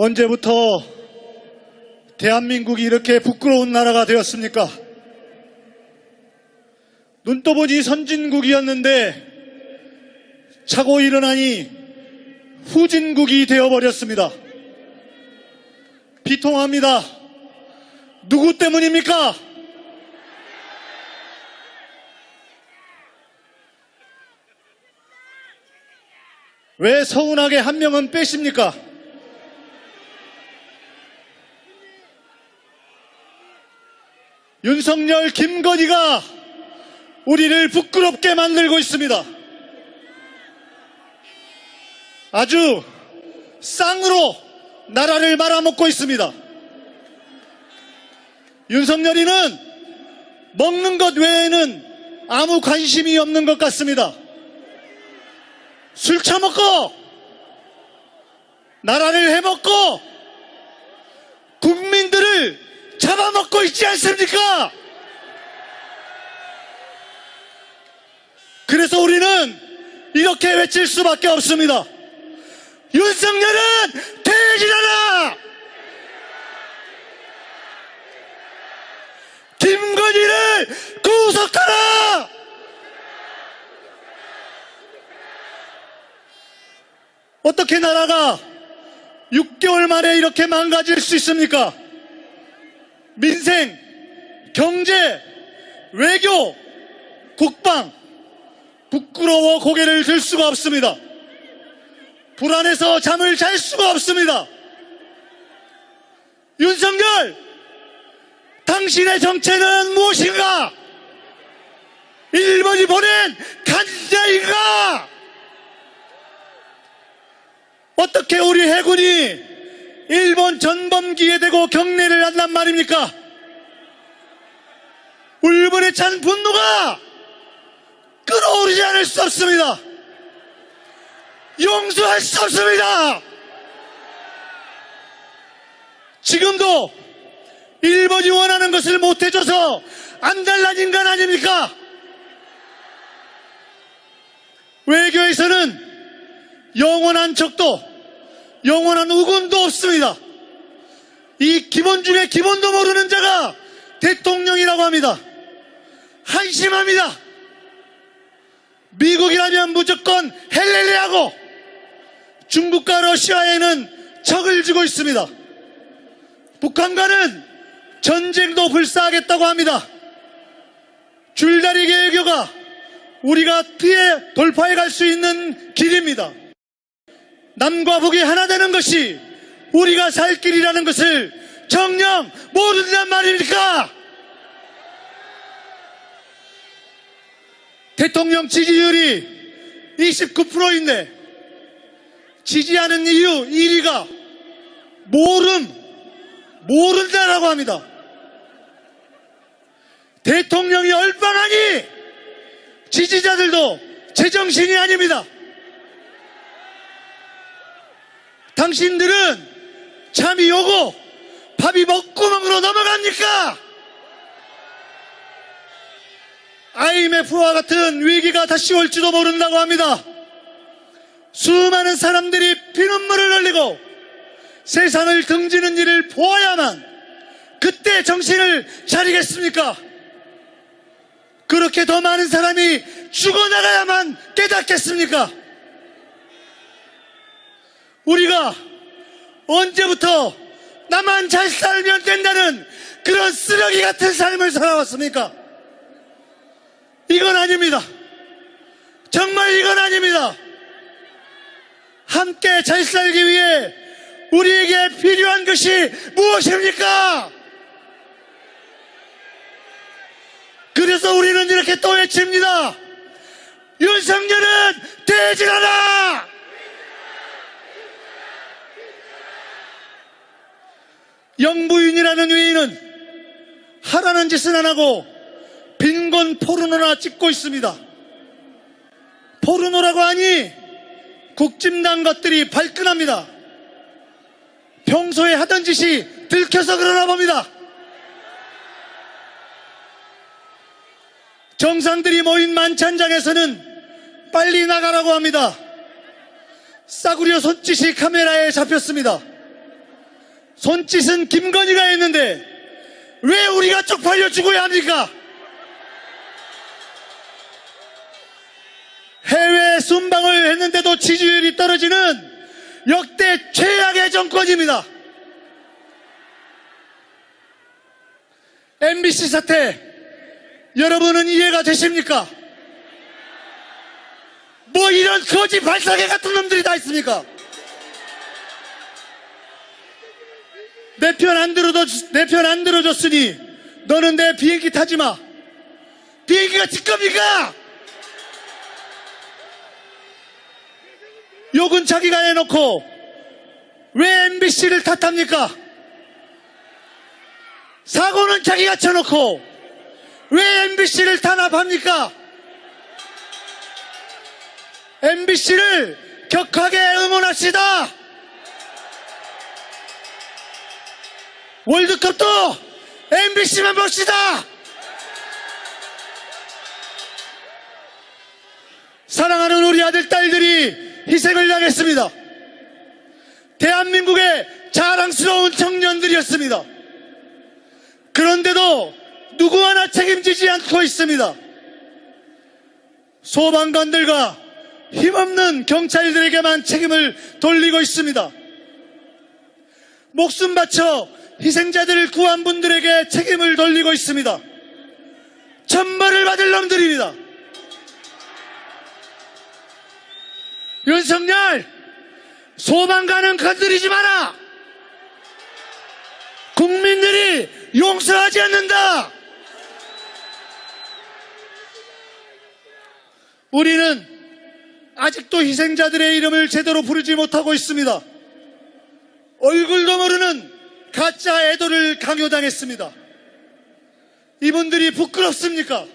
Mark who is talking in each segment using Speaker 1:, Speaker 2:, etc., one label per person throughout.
Speaker 1: 언제부터 대한민국이 이렇게 부끄러운 나라가 되었습니까? 눈 떠보니 선진국이었는데 차고 일어나니 후진국이 되어버렸습니다. 비통합니다. 누구 때문입니까? 왜 서운하게 한 명은 빼십니까? 윤석열, 김건희가 우리를 부끄럽게 만들고 있습니다. 아주 쌍으로 나라를 말아먹고 있습니다. 윤석열이는 먹는 것 외에는 아무 관심이 없는 것 같습니다. 술 처먹고 나라를 해먹고 국민들을 잡아먹고 있지 않습니까? 그래서 우리는 이렇게 외칠 수밖에 없습니다. 윤석열은 퇴진하라! 김건희를 구속하라! 어떻게 나라가 6개월 만에 이렇게 망가질 수 있습니까? 민생, 경제, 외교, 국방, 부끄러워 고개를 들 수가 없습니다. 불안해서 잠을 잘 수가 없습니다. 윤석열, 당신의 정체는 무엇인가? 일본이 보낸 간자인가? 어떻게 우리 해군이 일본 전범기에 대고 경례를 한단 말입니까? 울분에 찬 분노가 끌어오르지 않을 수 없습니다. 용서할 수 없습니다. 지금도 일본이 원하는 것을 못해줘서 안달난 인간 아닙니까? 외교에서는 영원한 적도 영원한 우군도 없습니다. 이 기본 중에 기본도 모르는 자가 대통령이라고 합니다. 한심합니다. 미국이라면 무조건 헬렐레하고 중국과 러시아에는 적을 지고 있습니다. 북한과는 전쟁도 불사하겠다고 합니다. 줄다리기 외교가 우리가 피해 돌파해 갈 수 있는 길입니다. 남과 북이 하나 되는 것이 우리가 살 길이라는 것을 정녕 모른단 말입니까? 대통령 지지율이 29%인데 지지하는 이유 1위가 모름, 모른다라고 합니다. 대통령이 얼빵하니 지지자들도 제정신이 아닙니다. 당신들은 잠이 오고 밥이 먹구멍으로 넘어갑니까? IMF와 같은 위기가 다시 올지도 모른다고 합니다. 수많은 사람들이 피눈물을 흘리고 세상을 등지는 일을 보아야만 그때 정신을 차리겠습니까? 그렇게 더 많은 사람이 죽어나가야만 깨닫겠습니까? 우리가 언제부터 나만 잘 살면 된다는 그런 쓰레기 같은 삶을 살아왔습니까? 이건 아닙니다. 정말 이건 아닙니다. 함께 잘 살기 위해 우리에게 필요한 것이 무엇입니까? 그래서 우리는 이렇게 또 외칩니다. 윤석열은 퇴진하라! 영부인이라는 위인은 하라는 짓은 안 하고 빈곤 포르노나 찍고 있습니다. 포르노라고 하니 국진당 것들이 발끈합니다. 평소에 하던 짓이 들켜서 그러나 봅니다. 정상들이 모인 만찬장에서는 빨리 나가라고 합니다. 싸구려 손짓이 카메라에 잡혔습니다. 손짓은 김건희가 했는데 왜 우리가 쪽팔려 죽어야 합니까? 해외 순방을 했는데도 지지율이 떨어지는 역대 최악의 정권입니다. MBC 사태 여러분은 이해가 되십니까? 뭐 이런 거지 발사계 같은 놈들이 다 있습니까? 내 편 안 들어줘, 내편 안 들어줬으니 너는 내 비행기 타지 마. 비행기가 직겁니까? 욕은 자기가 해놓고 왜 MBC를 탓합니까? 사고는 자기가 쳐놓고 왜 MBC를 탄압합니까? MBC를 격하게 응원합시다. 월드컵도 MBC만 봅시다. 사랑하는 우리 아들, 딸들이 희생을 당했습니다. 대한민국의 자랑스러운 청년들이었습니다. 그런데도 누구 하나 책임지지 않고 있습니다. 소방관들과 힘없는 경찰들에게만 책임을 돌리고 있습니다. 목숨 바쳐 희생자들을 구한 분들에게 책임을 돌리고 있습니다. 천벌을 받을 놈들입니다. 윤석열, 소방관은 건드리지 마라! 국민들이 용서하지 않는다! 우리는 아직도 희생자들의 이름을 제대로 부르지 못하고 있습니다. 얼굴도 모르는 가짜 애도를 강요당했습니다. 이분들이 부끄럽습니까?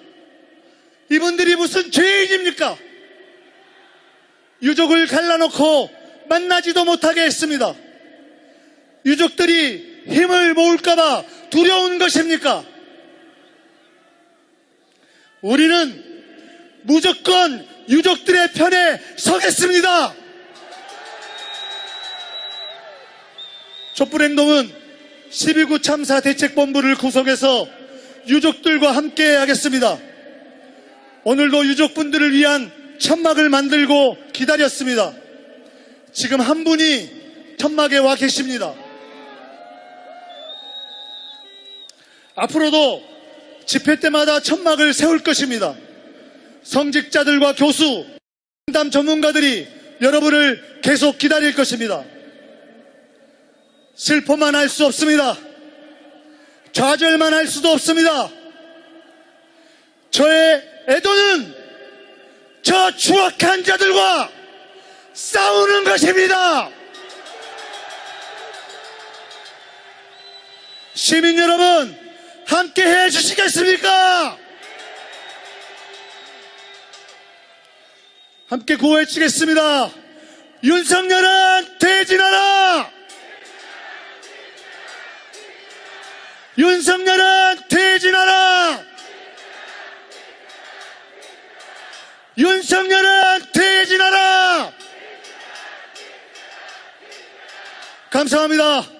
Speaker 1: 이분들이 무슨 죄인입니까? 유족을 갈라놓고 만나지도 못하게 했습니다. 유족들이 힘을 모을까봐 두려운 것입니까? 우리는 무조건 유족들의 편에 서겠습니다. 촛불행동은 12구 참사 대책본부를 구성해서 유족들과 함께 하겠습니다. 오늘도 유족분들을 위한 천막을 만들고 기다렸습니다. 지금 한 분이 천막에 와 계십니다. 앞으로도 집회 때마다 천막을 세울 것입니다. 성직자들과 교수, 상담 전문가들이 여러분을 계속 기다릴 것입니다. 슬퍼만 할 수 없습니다. 좌절만 할 수도 없습니다. 저의 애도는 저 추악한 자들과 싸우는 것입니다. 시민 여러분, 함께 해 주시겠습니까? 함께 구호해치겠습니다. 윤석열은 퇴진하라! 윤석열은 퇴진하라! 윤석열은 퇴진하라! 감사합니다.